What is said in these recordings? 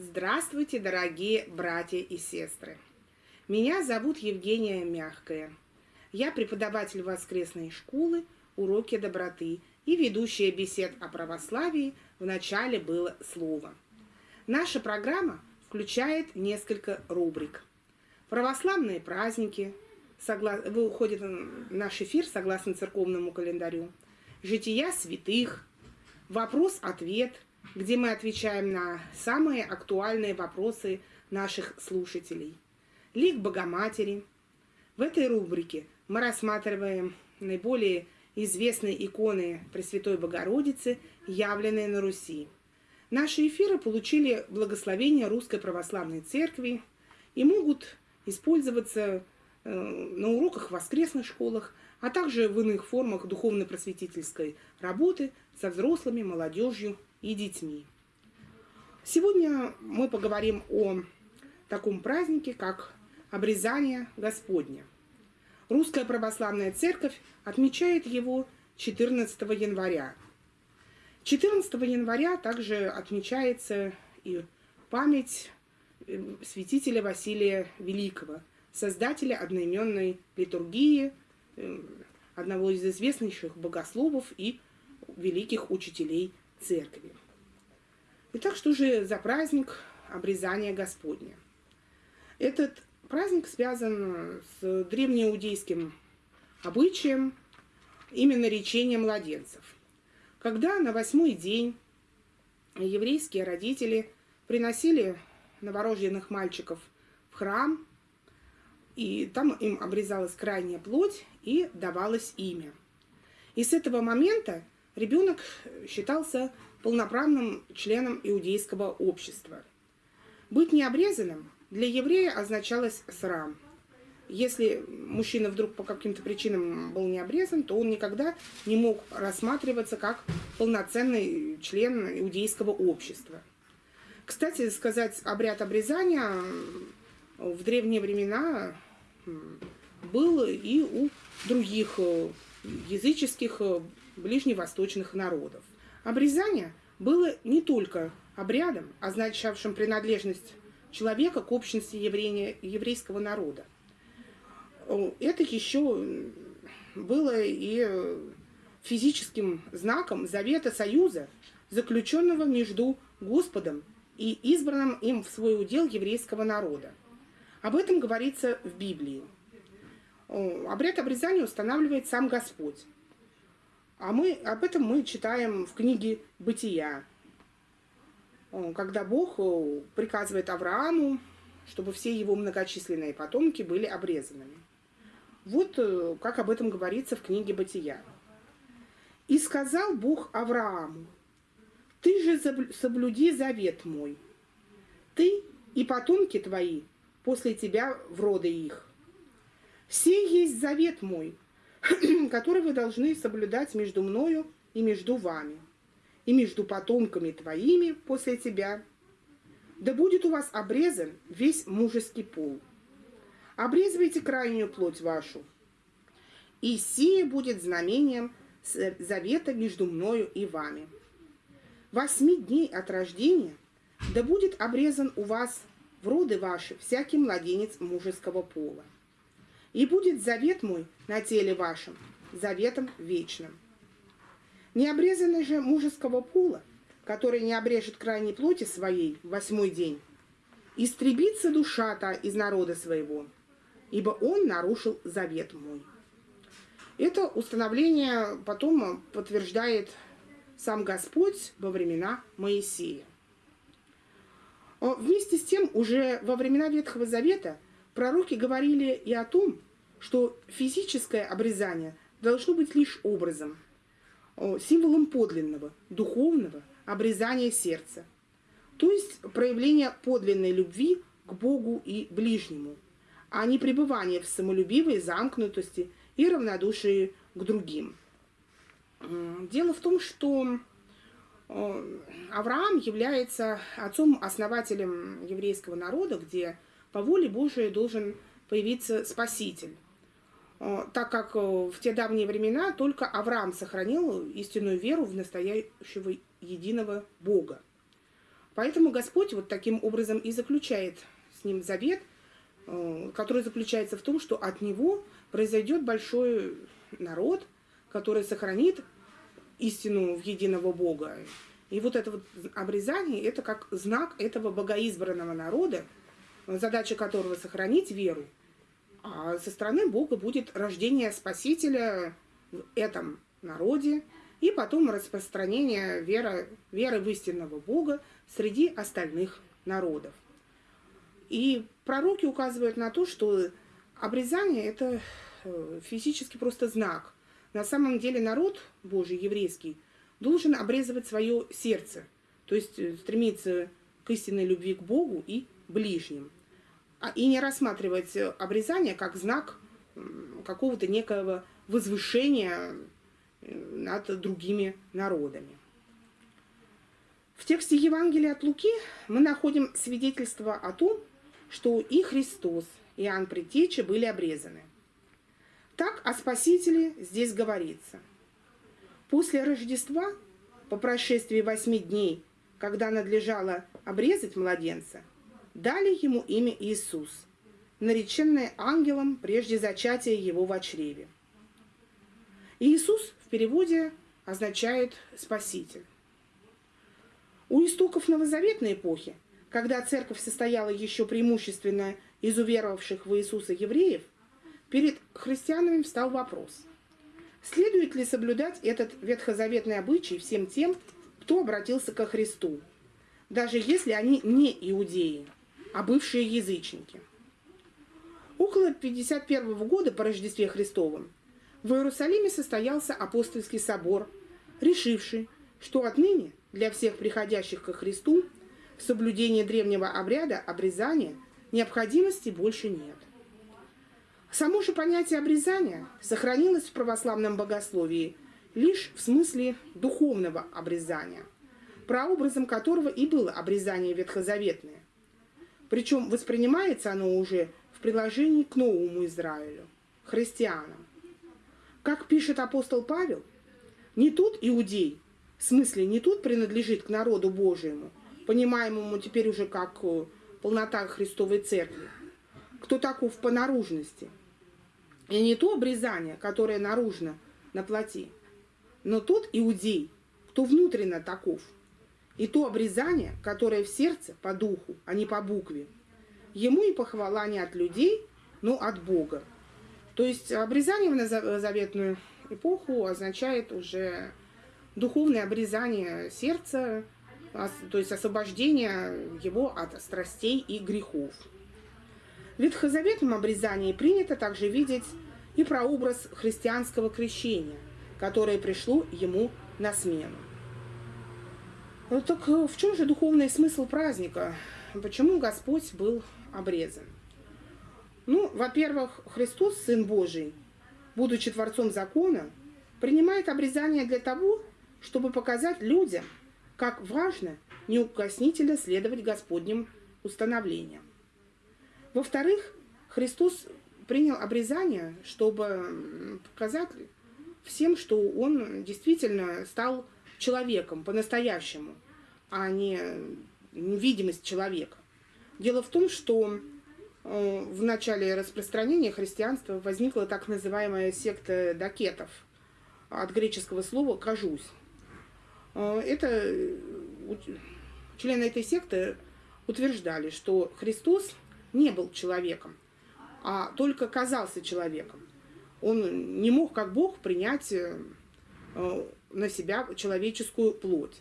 Здравствуйте, дорогие братья и сестры! Меня зовут Евгения Мягкая. Я преподаватель воскресной школы «Уроки доброты» и ведущая бесед о православии «В начале было слово». Наша программа включает несколько рубрик. Православные праздники, согла... выходит наш эфир согласно церковному календарю, жития святых, вопрос-ответ – где мы отвечаем на самые актуальные вопросы наших слушателей. Лик Богоматери. В этой рубрике мы рассматриваем наиболее известные иконы Пресвятой Богородицы, явленные на Руси. Наши эфиры получили благословение Русской Православной Церкви и могут использоваться э, на уроках в воскресных школах, а также в иных формах духовно-просветительской работы со взрослыми, молодежью и детьми. Сегодня мы поговорим о таком празднике, как обрезание Господня. Русская Православная Церковь отмечает его 14 января. 14 января также отмечается и память э, святителя Василия Великого, создателя одноименной литургии, э, одного из известнейших богословов и великих учителей церкви. Итак, что же за праздник обрезания Господня? Этот праздник связан с древнеиудейским обычаем именно речения младенцев. Когда на восьмой день еврейские родители приносили новорожденных мальчиков в храм, и там им обрезалась крайняя плоть и давалось имя. И с этого момента ребенок считался полноправным членом иудейского общества. Быть необрезанным для еврея означалось срам. Если мужчина вдруг по каким-то причинам был не обрезан, то он никогда не мог рассматриваться как полноценный член иудейского общества. Кстати, сказать, обряд обрезания в древние времена был и у других э, языческих э, ближневосточных народов. Обрезание было не только обрядом, означавшим принадлежность человека к общности еврейского народа. Это еще было и физическим знаком завета союза, заключенного между Господом и избранным им в свой удел еврейского народа. Об этом говорится в Библии. Обряд обрезания устанавливает сам Господь. А мы, об этом мы читаем в книге «Бытия», когда Бог приказывает Аврааму, чтобы все его многочисленные потомки были обрезанными. Вот э, как об этом говорится в книге «Бытия». «И сказал Бог Аврааму, ты же соблюди завет мой, ты и потомки твои после тебя в роды их. Все есть завет мой, который вы должны соблюдать между мною и между вами, и между потомками твоими после тебя. Да будет у вас обрезан весь мужеский пол. Обрезывайте крайнюю плоть вашу, и сие будет знамением завета между мною и вами. Восьми дней от рождения да будет обрезан у вас в роды ваши всякий младенец мужеского пола и будет завет мой на теле вашем, заветом вечным. Необрезанный же мужеского пула, который не обрежет крайней плоти своей в восьмой день, истребится душа та из народа своего, ибо он нарушил завет мой. Это установление потом подтверждает сам Господь во времена Моисея. Вместе с тем, уже во времена Ветхого Завета – Пророки говорили и о том, что физическое обрезание должно быть лишь образом, символом подлинного, духовного обрезания сердца, то есть проявление подлинной любви к Богу и ближнему, а не пребывание в самолюбивой замкнутости и равнодушии к другим. Дело в том, что Авраам является отцом-основателем еврейского народа, где по воле Божией должен появиться Спаситель. Э, так как э, в те давние времена только Авраам сохранил истинную веру в настоящего единого Бога. Поэтому Господь вот таким образом и заключает с ним завет, э, который заключается в том, что от него произойдет большой народ, который сохранит истину в единого Бога. И вот это вот обрезание, это как знак этого богоизбранного народа, задача которого сохранить веру. А со стороны Бога будет рождение Спасителя в этом народе, и потом распространение веры, веры в истинного Бога среди остальных народов. И пророки указывают на то, что обрезание – это э, физически просто знак. На самом деле народ Божий, еврейский, должен обрезывать свое сердце, то есть э, стремиться к истинной любви к Богу и ближним. А, и не рассматривать э, обрезание как знак какого-то некого возвышения над другими народами. В тексте Евангелия от Луки мы находим свидетельство о том, что и Христос, и Иоанн Предтеча были обрезаны. Так о Спасителе здесь говорится. После Рождества, по прошествии восьми дней, когда надлежало обрезать младенца, дали ему имя Иисус, нареченное ангелом прежде зачатия его в чреве. Иисус в переводе означает «спаситель». У истоков новозаветной эпохи, когда церковь состояла еще преимущественно из уверовавших в Иисуса евреев, перед христианами встал вопрос, следует ли соблюдать этот ветхозаветный обычай всем тем, кто обратился ко Христу, даже если они не иудеи, а бывшие язычники. Около 51 года по Рождестве Христовом в Иерусалиме состоялся апостольский собор, решивший, что отныне для всех приходящих ко Христу в соблюдении древнего обряда обрезания необходимости больше нет. Само же понятие обрезания сохранилось в православном богословии лишь в смысле духовного обрезания, прообразом которого и было обрезание ветхозаветное. Причем воспринимается оно уже в приложении к новому Израилю, христианам. Как пишет апостол Павел, не тут иудей, в смысле, не тут принадлежит к народу Божьему, понимаемому теперь уже как э, полнота Христовой Церкви, кто таков по наружности. И не то обрезание, которое наружно на плоти, но тот иудей, кто внутренно таков. И то обрезание, которое в сердце по духу, а не по букве. Ему и похвала не от людей, но от Бога. То есть обрезание в новозаветную эпоху означает уже духовное обрезание сердца, то есть освобождение его от страстей и грехов. В ветхозаветном обрезании принято также видеть и прообраз христианского крещения, которое пришло ему на смену. Ну, так в чем же духовный смысл праздника? Почему Господь был обрезан? Ну, во-первых, Христос, Сын Божий, будучи Творцом закона, принимает обрезание для того, чтобы показать людям, как важно неукоснительно следовать Господним установлениям. Во-вторых, Христос принял обрезание, чтобы показать всем, что он действительно стал человеком по-настоящему, а не видимость человека. Дело в том, что э, в начале распространения христианства возникла так называемая секта дакетов, от греческого слова «кажусь». Э, это э, члены этой секты утверждали, что Христос не был человеком, а только казался человеком. Он не мог, как Бог, принять на себя человеческую плоть.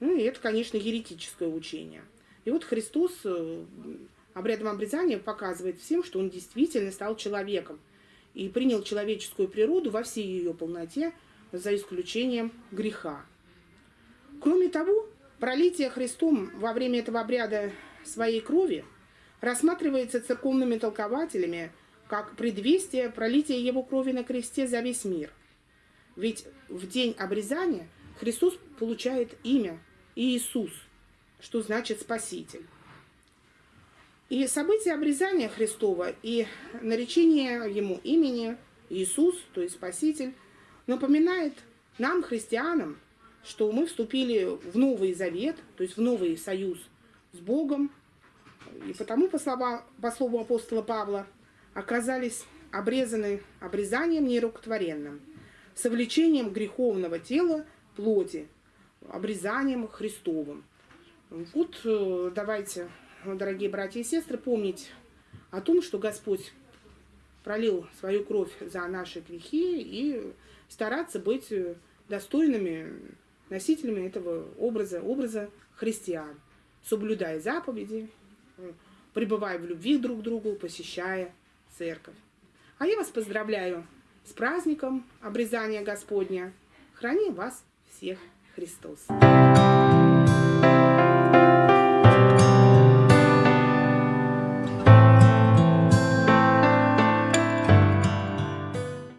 Ну, и это, конечно, еретическое учение. И вот Христос обрядом обрезания показывает всем, что он действительно стал человеком и принял человеческую природу во всей ее полноте, за исключением греха. Кроме того, пролитие Христом во время этого обряда своей крови рассматривается церковными толкователями как предвестие пролития его крови на кресте за весь мир. Ведь в день обрезания Христос получает имя Иисус, что значит Спаситель. И событие обрезания Христова и наречение ему имени Иисус, то есть Спаситель, напоминает нам, христианам, что мы вступили в Новый Завет, то есть в новый союз с Богом, и потому, по, слова, по слову апостола Павла, оказались обрезаны обрезанием нерукотворенным, совлечением греховного тела плоти, обрезанием Христовым. Вот э, давайте, дорогие братья и сестры, помнить о том, что Господь пролил свою кровь за наши грехи и стараться быть достойными носителями этого образа, образа христиан, соблюдая заповеди, пребывая в любви друг к другу, посещая церковь. А я вас поздравляю с праздником обрезания Господня. Храни вас всех Христос.